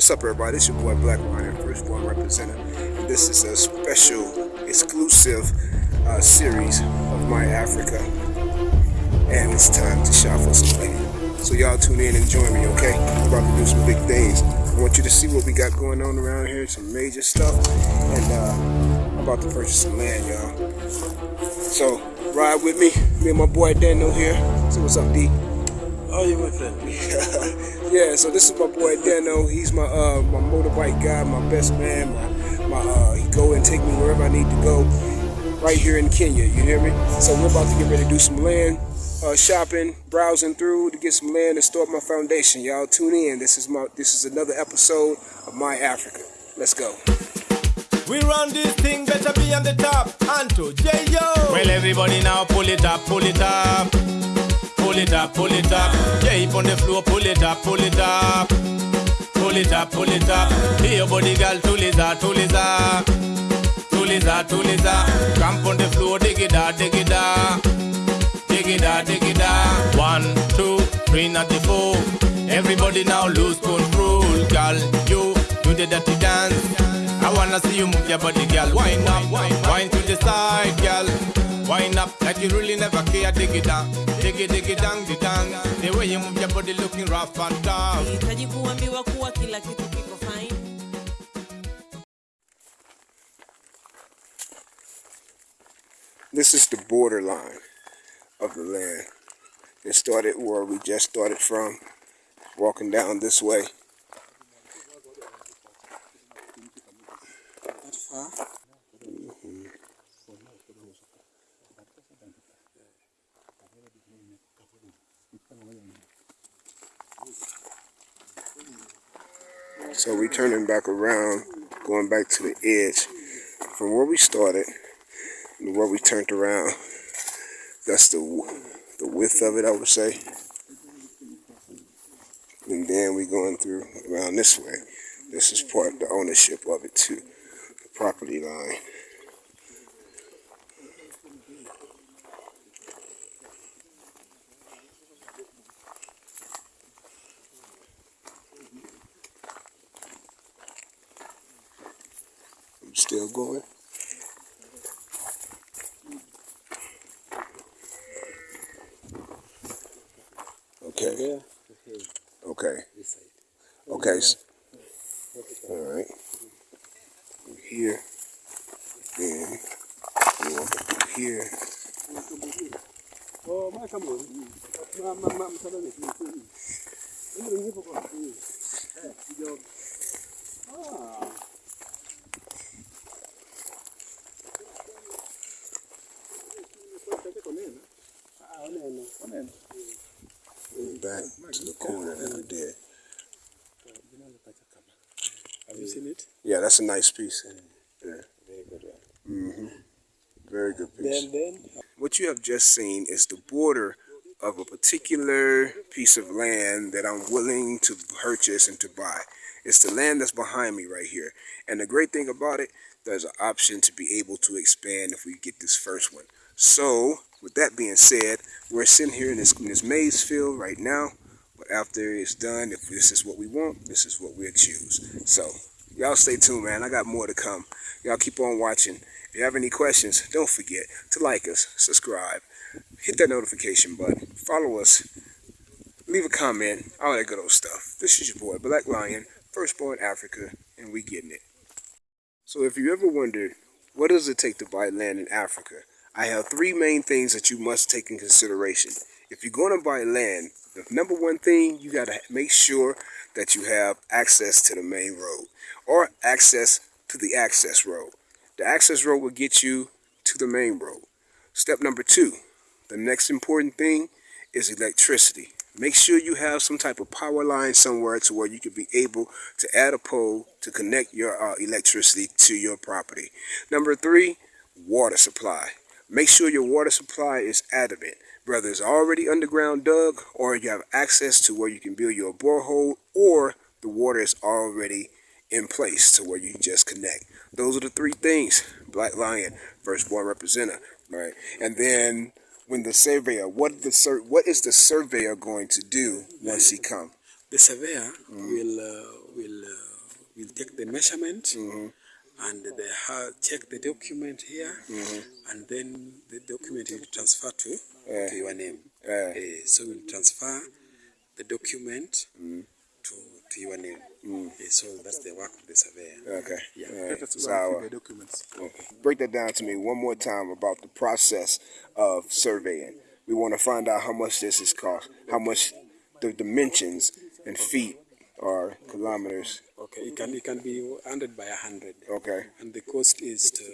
What's up, everybody? It's your boy Black Lion, firstborn representative, and this is a special, exclusive uh, series of My Africa. And it's time to shop for some land. So y'all tune in and join me, okay? We're about to do some big things. I want you to see what we got going on around here, some major stuff, and uh, I'm about to purchase some land, y'all. So ride with me, me and my boy Daniel here. So what's up, D? Oh, you my friend. yeah, so this is my boy Dano. He's my uh my motorbike guy, my best man. My my uh he go and take me wherever I need to go. Right here in Kenya, you hear me? So we're about to get ready to do some land uh, shopping, browsing through to get some land and start my foundation. Y'all tune in. This is my this is another episode of My Africa. Let's go. We run this thing, better be on the top. Anto, J-Yo. Well, everybody now pull it up, pull it up. Pull it up, pull it up. Yeah, on the floor, pull it up, pull it up. Pull it up, pull it up. Here, body girl, tuliza, tuliza. Tuliza, tuliza. Camp on the floor, dig it out, dig it out. Dig it out, dig it out. One, two, three, not the four. Everybody now lose control. Girl, you do the dirty dance. I wanna see you move your body, girl. Wind up, wind to the side, girl. Wind up like you really never care. Dig it down, dig it, dig it down, dig down. The way you move your body looking rough and tough. Nahitaji kuambiwa kuwa kila kitu kiko fine. This is the borderline of the land. It started where we just started from, walking down this way. So we turning back around, going back to the edge from where we started and where we turned around. That's the the width of it, I would say. And then we going through around this way. This is part of the ownership of it too, the property line. I'm still going. Okay. Okay. Okay. All right. Here. Then we walk up through here. And back to the corner did. Have you seen it? Yeah, that's a nice piece. Yeah. Very good Mm-hmm. Very good piece. Then, then, What you have just seen is the border of a particular piece of land that I'm willing to purchase and to buy. It's the land that's behind me right here. And the great thing about it, there's an option to be able to expand if we get this first one. So, with that being said, we're sitting here in this, in this maize field right now. But after it's done, if this is what we want, this is what we'll choose. So, y'all stay tuned, man. I got more to come. Y'all keep on watching. If you have any questions, don't forget to like us, subscribe, hit that notification button, follow us, leave a comment, all that good old stuff. This is your boy, Black Lion, firstborn Africa, and we getting it. So if you ever wondered, what does it take to buy land in Africa? I have three main things that you must take in consideration. If you're going to buy land, the number one thing, you got to make sure that you have access to the main road or access to the access road. The access road will get you to the main road. Step number two, the next important thing is electricity. Make sure you have some type of power line somewhere to where you can be able to add a pole to connect your uh, electricity to your property. Number three, water supply. Make sure your water supply is adequate, whether it's already underground dug or you have access to where you can build your borehole or the water is already in place to where you can just connect. Those are the three things. Black Lion, firstborn representative, right? And then when the surveyor, what the sur- what is the surveyor going to do once he come? the surveyor will uh, will uh, will take the measurement and they have check the document here and then the document will transfer to, to your name. Yeah. Eh, so we'll transfer the document to, to your name. Eh, so that's the work of the surveyor. Okay. Yeah. All right. Let So, go uh, through the documents. Okay. Break that down to me one more time about the process of surveying. We want to find out how much this is cost, how much the dimensions in feet or kilometers. Okay, it can it can be 100 by 100. Okay. And the cost is to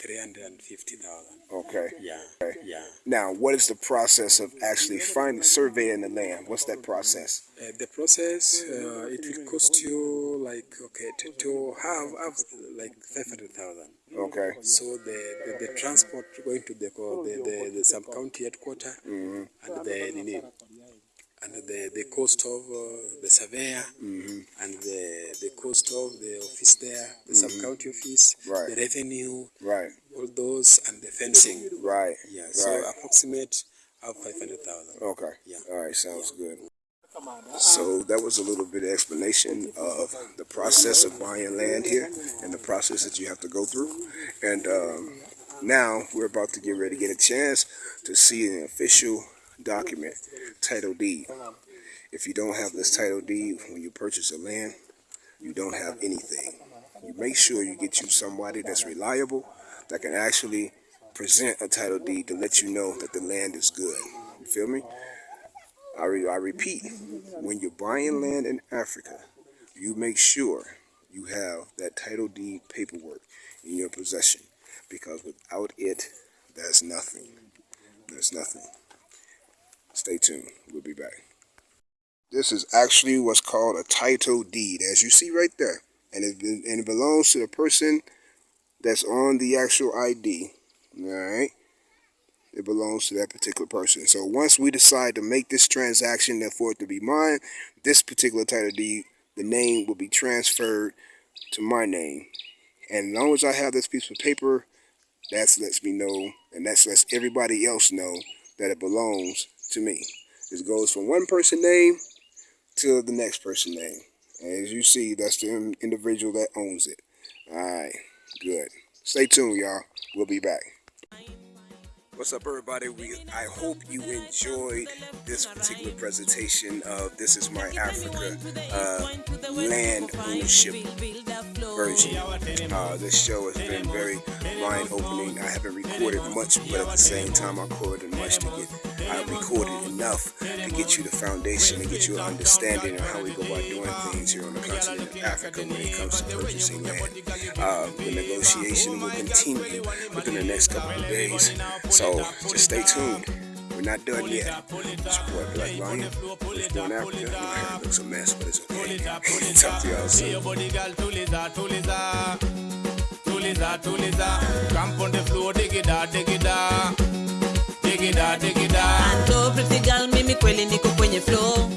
350,000. Okay. Yeah. Okay. Yeah. Now, what is the process of actually finding surveying the land? What's that process? Uh, the process uh, it will cost you like okay to, to have, have like 500,000. Okay. So the, the, the transport going to the the, the, the sub county headquarter and the and the, the cost of uh, the surveyor and the, the cost of the office there, the sub county office, Right. the revenue, Right. all those and the fencing. Right. Yeah, so Right. approximate of 500,000. Okay. Yeah. All right. Sounds good. So that was a little bit of explanation of the process of buying land here and the process that you have to go through. And um, now we're about to get ready to get a chance to see an official document, title deed. If you don't have this title deed when you purchase a land, you don't have anything. You make sure you get you somebody that's reliable that can actually present a title deed to let you know that the land is good. You feel me? I, re- I repeat, when you're buying land in Africa, you make sure you have that title deed paperwork in your possession because without it, there's nothing. There's nothing. Stay tuned. We'll be back. This is actually what's called a title deed, as you see right there. And it, and it belongs to the person that's on the actual ID. All right? it belongs to that particular person. So once we decide to make this transaction and for it to be mine, this particular title deed, the name will be transferred to my name. And as long as I have this piece of paper, that lets me know, and that lets everybody else know that it belongs to me. This goes from one person name to the next person name. As you see, that's the individual that owns it. All right, good. Stay tuned, y'all. We'll be back. What's up, everybody? We I hope you enjoyed this particular presentation of This Is My Africa uh, land ownership version. Uh, this show has been very mind-opening. I haven't recorded much, but at the same time, I recorded much to get. I recorded enough to get you the foundation, to get you an understanding of how we go about doing things here on the continent of Africa when it comes to purchasing land. Uh, the negotiation will continue within the next couple of days. So just stay tuned. We're not done yet. It's your boy Black Lion. It's born Africa. My hair looks a mess, but it's okay. Talk to y'all soon. Tuliza, tuliza. Camp on the floor, dig it out, dig it out, dig it out, dig it out. Anto pretty girl, mimi kweli niko kwenye flow